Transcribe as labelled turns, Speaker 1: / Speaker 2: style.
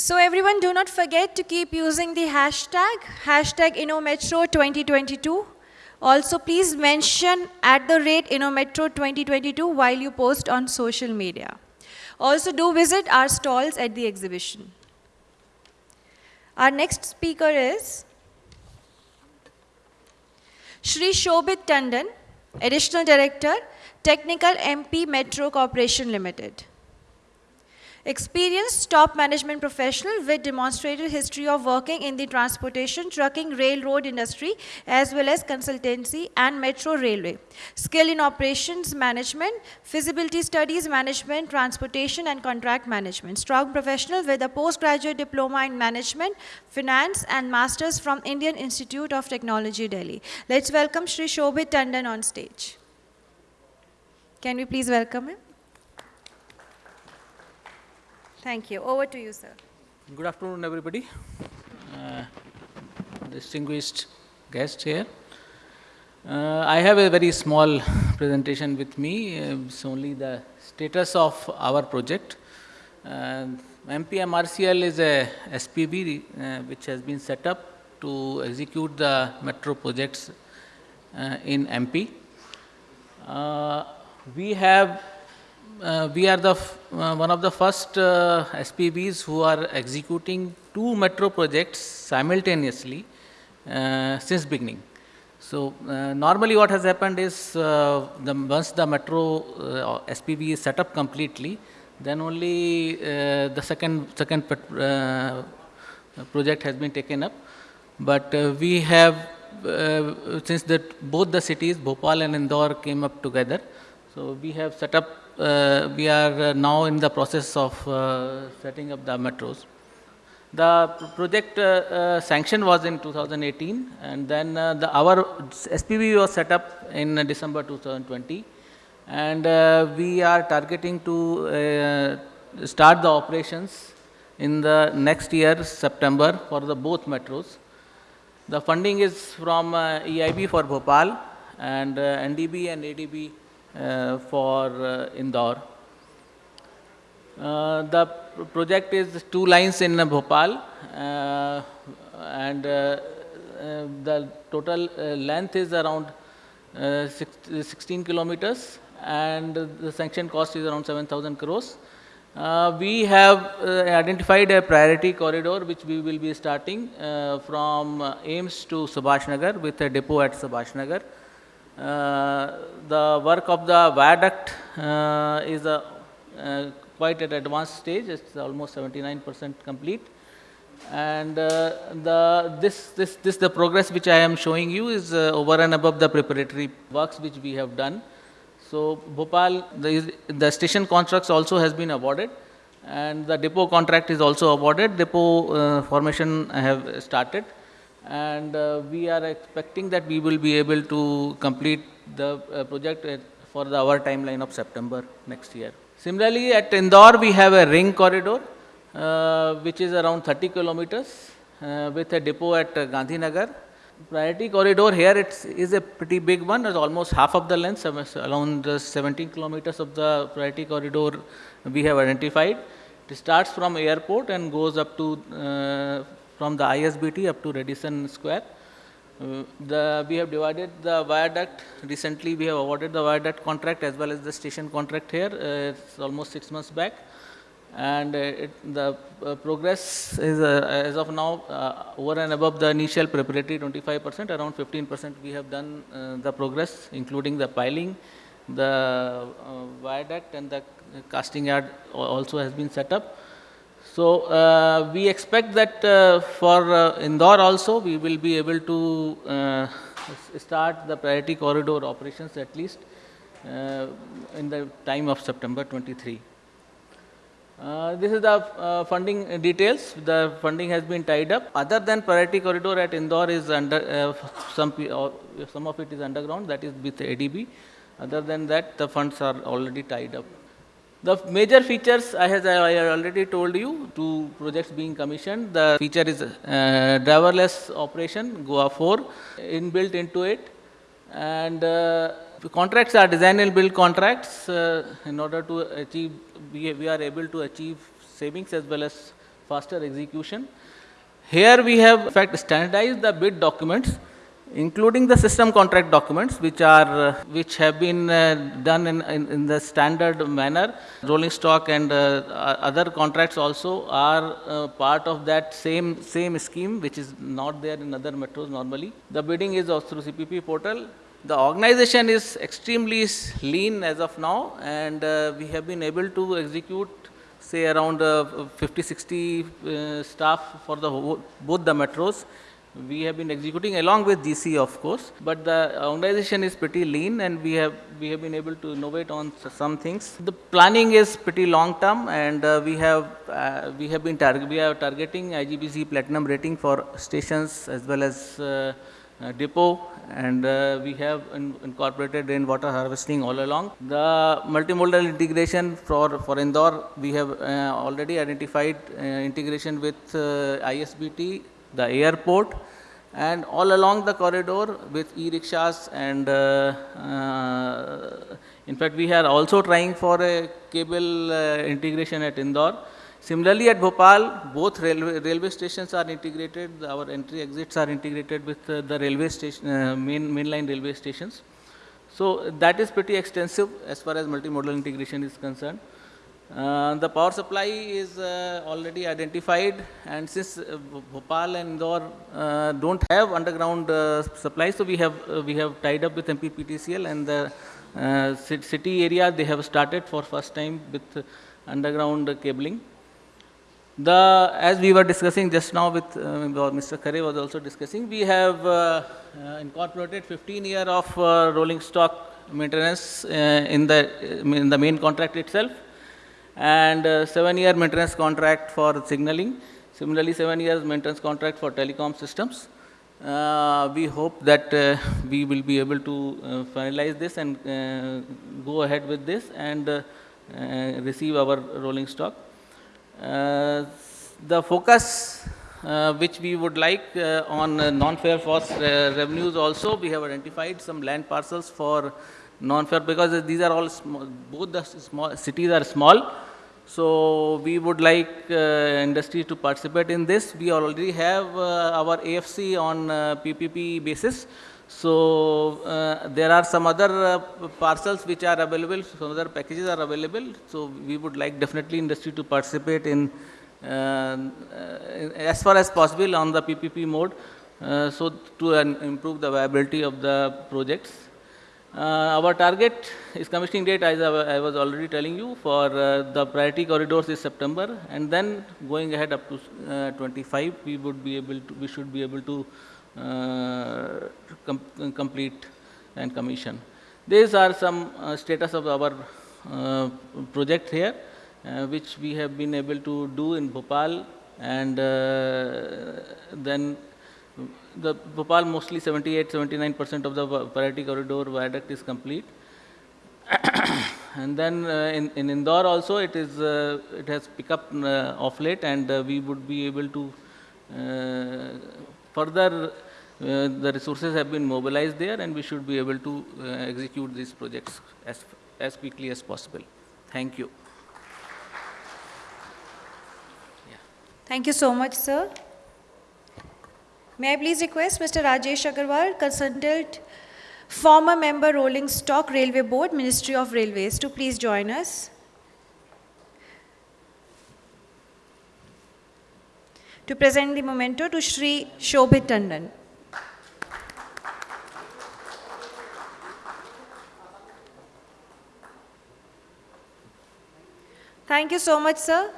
Speaker 1: So everyone do not forget to keep using the hashtag, hashtag InnoMetro2022. Also please mention at the rate InnoMetro2022 while you post on social media. Also do visit our stalls at the exhibition. Our next speaker is Shri Shobhit Tandon, Additional Director, Technical MP Metro Corporation Limited. Experienced top management professional with demonstrated history of working in the transportation, trucking, railroad industry, as well as consultancy and metro railway. Skill in operations management, feasibility studies management, transportation and contract management. Strong professional with a postgraduate diploma in management, finance and masters from Indian Institute of Technology, Delhi. Let's welcome Shri Shobhit Tandon on stage. Can we please welcome him? Thank you. Over to you, sir.
Speaker 2: Good afternoon, everybody. Uh, distinguished guests here. Uh, I have a very small presentation with me. Uh, it's only the status of our project. Uh, MPMRCL is a SPV uh, which has been set up to execute the metro projects uh, in MP. Uh, we have uh, we are the uh, one of the first uh, SPVs who are executing two metro projects simultaneously uh, since beginning. So uh, normally what has happened is uh, the, once the metro SPV is set up completely, then only the second second project has been taken up. But we have since that both the cities Bhopal and Indore came up together, so we have set up uh, we are uh, now in the process of uh, setting up the metros. The project sanction was in 2018 and then the, our SPV was set up in December 2020 and we are targeting to start the operations in the next year September for the both metros. The funding is from uh, EIB for Bhopal and uh, NDB and ADB uh, for uh, Indore. Uh, the project is two lines in Bhopal and the total length is around 16 kilometers and the sanction cost is around 7000 crores. Uh, we have uh, identified a priority corridor which we will be starting uh, from AIIMS to Subhash Nagar with a depot at Subhash Nagar. Uh, the work of the viaduct uh, is a, uh, quite at advanced stage, it's almost 79% complete. And the, this, this, this the progress which I am showing you is over and above the preparatory works which we have done. So Bhopal, the, the station constructs also has been awarded and the depot contract is also awarded. Depot uh, formation have started and uh, we are expecting that we will be able to complete the uh, project for the, our timeline of September next year. Similarly, at Indore we have a ring corridor uh, which is around 30 kilometers uh, with a depot at uh, Gandhinagar. Priority corridor here it is a pretty big one, it's almost half of the length, around 17 kilometers of the priority corridor we have identified. It starts from airport and goes up to uh, from the ISBT up to Radisson Square. Uh, the, we have divided the viaduct. Recently, we have awarded the viaduct contract as well as the station contract here. Uh, it's almost six months back. And uh, it, the uh, progress is, as of now, over and above the initial preparatory 25%, around 15% we have done the progress, including the piling, the viaduct and the casting yard also has been set up. So, uh, we expect that uh, for uh, Indore also we will be able to uh, start the priority corridor operations at least uh, in the time of September 23. Uh, this is the funding details. The funding has been tied up. Other than priority corridor at Indore is under some some of it is underground. That is with ADB. Other than that, the funds are already tied up. The major features I have I already told you, two projects being commissioned. The feature is uh, driverless operation, GoA 4, inbuilt into it. And uh, contracts are design and build contracts uh, in order to achieve, we, we are able to achieve savings as well as faster execution. Here we have in fact standardized the bid documents including the system contract documents which are uh, which have been uh, done in, in, in, the standard manner. Rolling stock and uh, other contracts also are uh, part of that same same scheme which is not there in other metros normally. The bidding is through cpp portal. The organization is extremely lean as of now and uh, we have been able to execute say around uh, 50 60 staff for the both the metros we have been executing along with GC of course, but the organization is pretty lean and we have we have been able to innovate on some things. The planning is pretty long term and uh, we have uh, we have been target we are targeting IGBC platinum rating for stations as well as uh, uh depot and uh, we have in incorporated rainwater harvesting all along. The multimodal integration for, for Indore, we have uh, already identified integration with ISBT the airport and all along the corridor with e-rickshaws and uh, uh, in fact we are also trying for a cable uh, integration at Indore. Similarly at Bhopal both railway, railway stations are integrated our entry exits are integrated with uh, the railway station uh, main mainline railway stations. So that is pretty extensive as far as multimodal integration is concerned. Uh, the power supply is uh, already identified and since uh, Bhopal and Indore uh, don't have underground uh, supply, so we have we have tied up with MPPTCL and the city area they have started for first time with underground cabling. The as we were discussing just now with Mr. Khare was also discussing, we have incorporated 15 year of rolling stock maintenance in the in the main contract itself and uh, 7 year maintenance contract for signaling. Similarly, 7 years maintenance contract for telecom systems. Uh, we hope that uh, we will be able to uh, finalize this and uh, go ahead with this and uh, receive our rolling stock. the focus which we would like on non-fare force revenues also, we have identified some land parcels for non-fare because these are all small, both the small cities are small. So we would like uh, industry to participate in this. We already have uh, our AFC on PPP uh, basis. So uh, there are some other uh, parcels which are available, some other packages are available. So we would like definitely industry to participate in as far as possible on the PPP mode. so to improve the viability of the projects. Uh, our target is commissioning date as I was already telling you for uh, the priority corridors is September and then going ahead up to uh, 25 we would be able to we should be able to uh, com complete and commission. These are some uh, status of our uh, project here which we have been able to do in Bhopal and then the Bhopal mostly 78, 79 percent of the priority corridor viaduct is complete. and then uh, in, in Indore also it is uh, it has picked up uh, off late and uh, we would be able to uh, further uh, the resources have been mobilized there and we should be able to execute these projects as, as quickly as possible. Thank you.
Speaker 1: Yeah. Thank you so much, sir. May I please request Mr. Rajesh Agarwal, consultant, former member Rolling Stock Railway Board, Ministry of Railways, to please join us. To present the memento to Shri Shobhit Tandon. Thank you so much, sir.